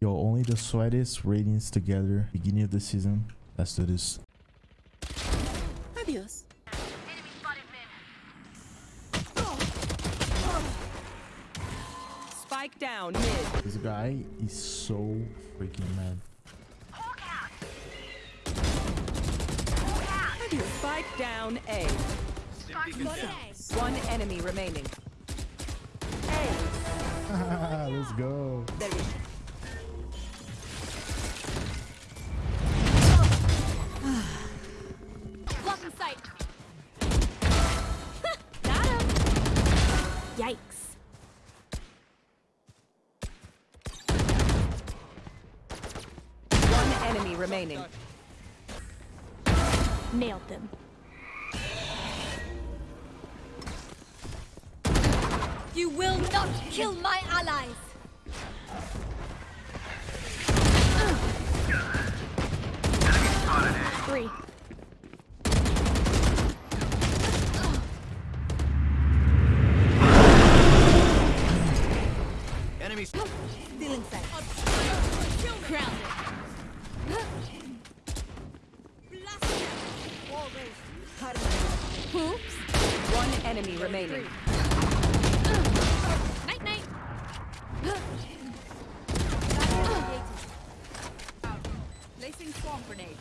Yo, only the sweatiest ratings together. Beginning of the season. Let's do this. Adios. Spike down mid. This guy is so freaking mad. Spike down A. One enemy remaining. A. Let's go. Sight. Got him. Yikes. one enemy remaining. Nailed them. You will not kill my allies. Three. Stealing sight. Oops. One enemy remaining. Night night. Placing swarm grenade.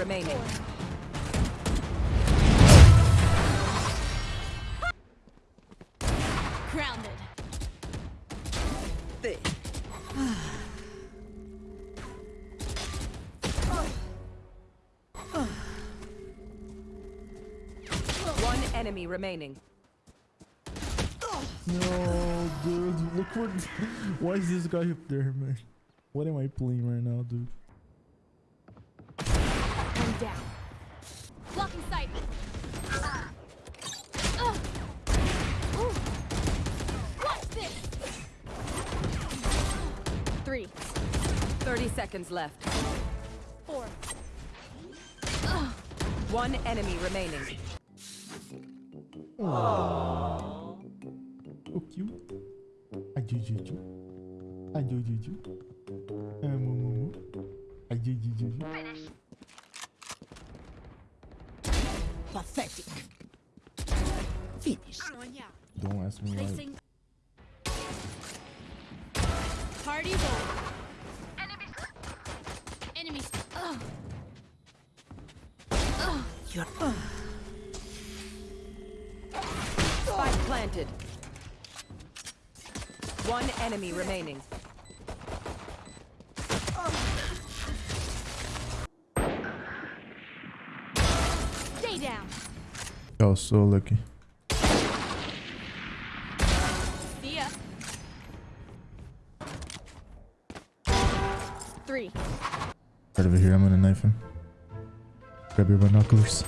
Remaining. Grounded. One enemy remaining. No, dude. Look what. Why is this guy up there, man? What am I playing right now, dude? I'm down. Blocking sight. Ugh. Ooh. Watch this. Three, 30 seconds left. four. One enemy remaining. So cute. I do do do. I do do do. Uh, moo moo moo. I do do do do. Pathetic. Finish. Don't ask me why. Placing. Party goal. Enemies. Enemies. Ugh. Ugh. You're. Spike planted. One enemy remaining. Down. Yo, so lucky. See ya. Three. Right over here, I'm gonna knife him. Grab your binoculars.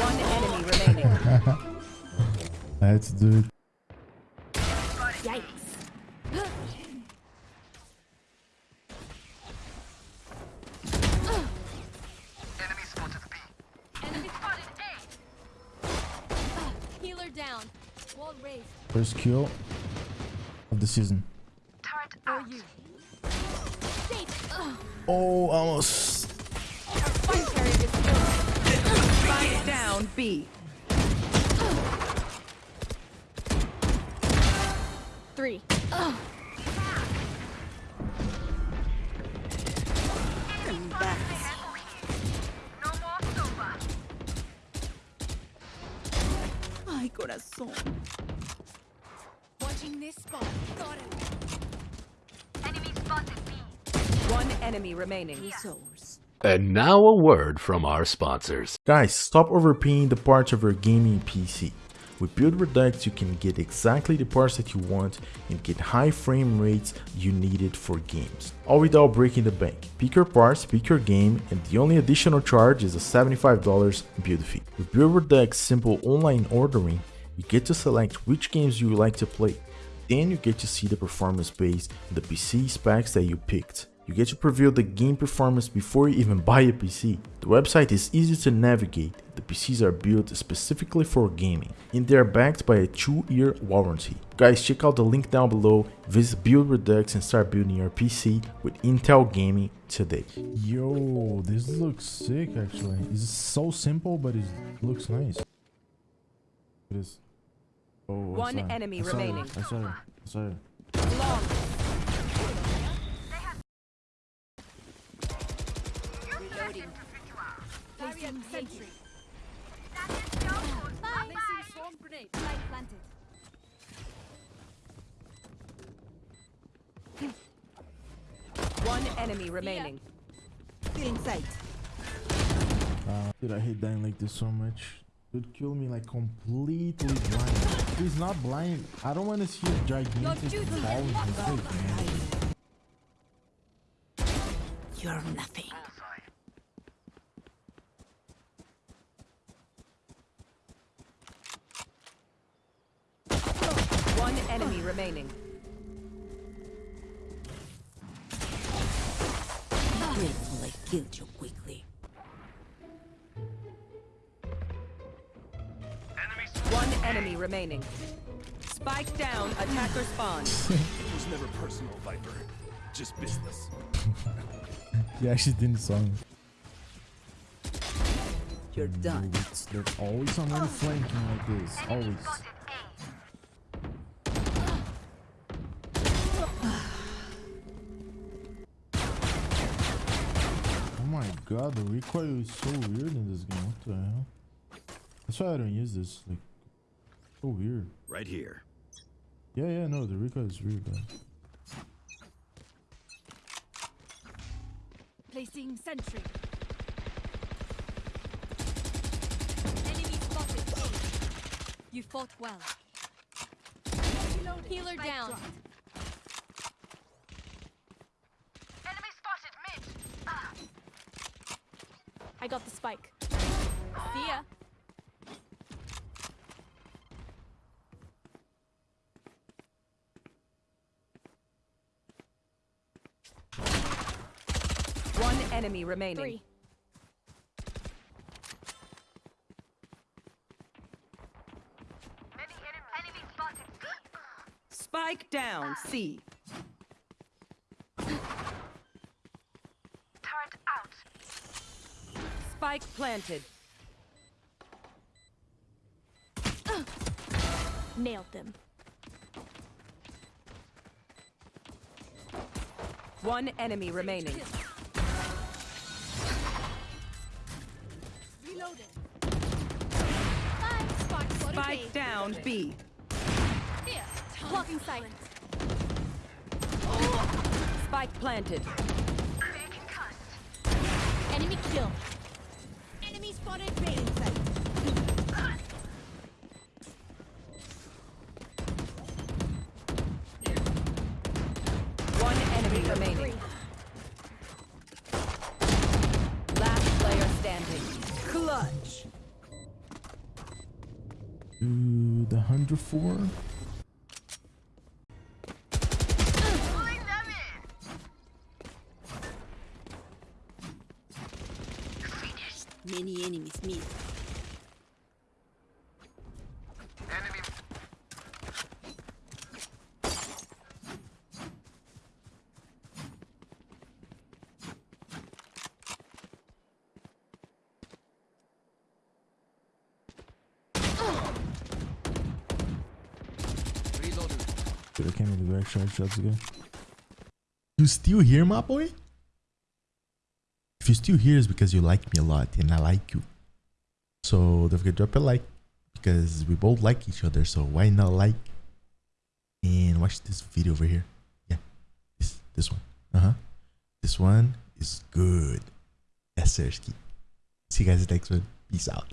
One enemy remaining. I had to do it. Yikes. Enemy spotted A. Healer down. Wall raised. First kill of the season. For you. Stay. Ugh. Oh, almost. Spike carrier is killed. Spike down B. Three. Ugh. Ay, corazón. Watching this spot. Got him. One enemy remaining. And now a word from our sponsors. Guys, stop overpaying the parts of your gaming PC. With Build Redux, you can get exactly the parts that you want and get high frame rates you needed for games, all without breaking the bank. Pick your parts, pick your game, and the only additional charge is a $75 build fee. With Build Redux simple online ordering, you get to select which games you would like to play. Then you get to see the performance based the PC specs that you picked. You get to preview the game performance before you even buy a PC. The website is easy to navigate, the PCs are built specifically for gaming, and they are backed by a 2-year warranty. Guys, check out the link down below, visit Build Redux and start building your PC with Intel Gaming today. Yo, this looks sick actually. It's so simple, but it looks nice. It is. Oh, I One enemy I saw it. remaining. I saw it. I saw it. Long. Reloading. Placing sentry. Placing swarm grenade. Light planted. One enemy remaining. Uh, dude, I hate dying like this so much. Dude, kill me like completely blind. He's not blind. I don't want to see a gigantic duty ball in not his face, man. You're nothing. Oh, One enemy remaining. Grateful I killed you quickly. Enemy remaining. Spike down, attacker spawn. It was never personal, Viper. Just business. He actually didn't saw me. You're mm, done. Dude, it's- There's always someone oh. flanking like this. Always. Oh my god, the recoil is so weird in this game. What the hell? That's why I don't use this. Like, so weird. Right here. Yeah, yeah, no, the recoil is weird. Though. Placing sentry. Enemy spotted. You fought well. Healer down. I got the spike. See ya. One enemy remaining. Three. Spike down, C. Spike planted. Nailed them. One enemy remaining. Spike spotted Spike A. down, B. Blocking sight. Spike planted. Enemy kill. Enemy spotted B. 104? Many enemies meet. Dude, I can't even do extra shots again. You still here, my boy? If you still here, it's because you like me a lot and I like you. So don't forget to drop a like because we both like each other. So why not like and watch this video over here? Yeah, this this one. Uh huh. This one is good. Yes, Sersky. See you guys next one. Peace out.